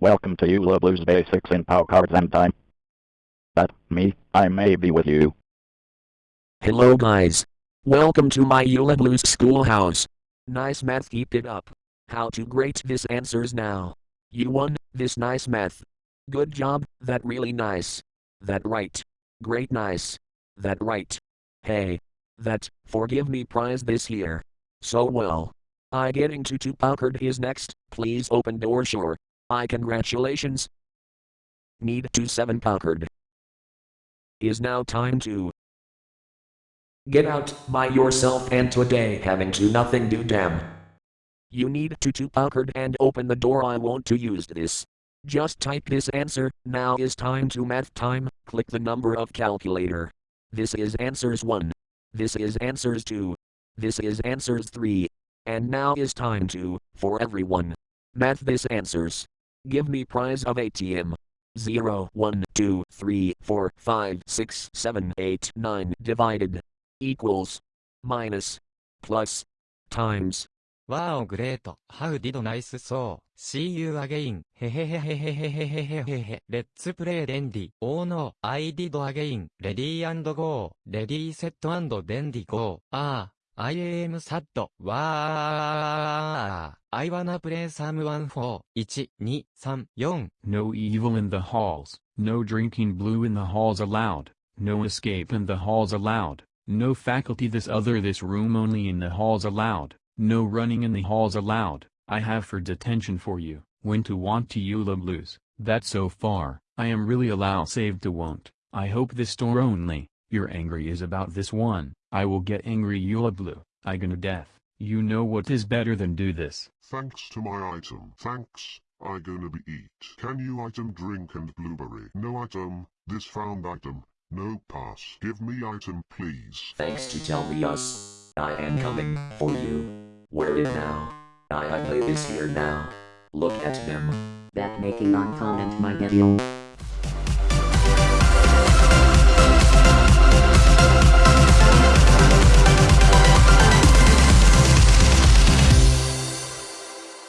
Welcome to Eula Blues Basics in Pow Cards and Time. That, me, I may be with you. Hello guys. Welcome to my Eula Blues schoolhouse. Nice math keep it up. How to grade this answers now. You won, this nice math. Good job, that really nice. That right. Great nice. That right. Hey. That, forgive me prize this year. So well. I getting to two Packard is next, please open door sure. I congratulations. Need to seven Packard. Is now time to get out by yourself and today having to nothing do damn. You need to two Packard and open the door I want to use this. Just type this answer, now is time to math time, click the number of calculator. This is answers 1. This is answers 2. This is answers 3. And now is time to, for everyone. Math this answers. Give me prize of ATM. 0, 1, 2, 3, 4, 5, 6, 7, 8, 9 divided. Equals. Minus. Plus. Times. Wow great, how did nice so, see you again, Hehehehehehehehehehehe. let's play dandy, oh no, I did again, ready and go, ready set and dandy go, ah, I am sad. わー。I wanna play someone for 1, 2, 3, 4. No evil in the halls, no drinking blue in the halls allowed, no escape in the halls allowed, no faculty this other this room only in the halls allowed, no running in the halls allowed, I have for detention for you, when to want to Eula blues, that so far, I am really allow saved to won't, I hope this store only, you're angry is about this one, I will get angry Eula blue, I gonna death. You know what is better than do this. Thanks to my item. Thanks. I gonna be eat. Can you item drink and blueberry? No item. This found item. No pass. Give me item please. Thanks to tell me us. I am coming for you. Where it now? I I play this here now. Look at them. That making on comment my video.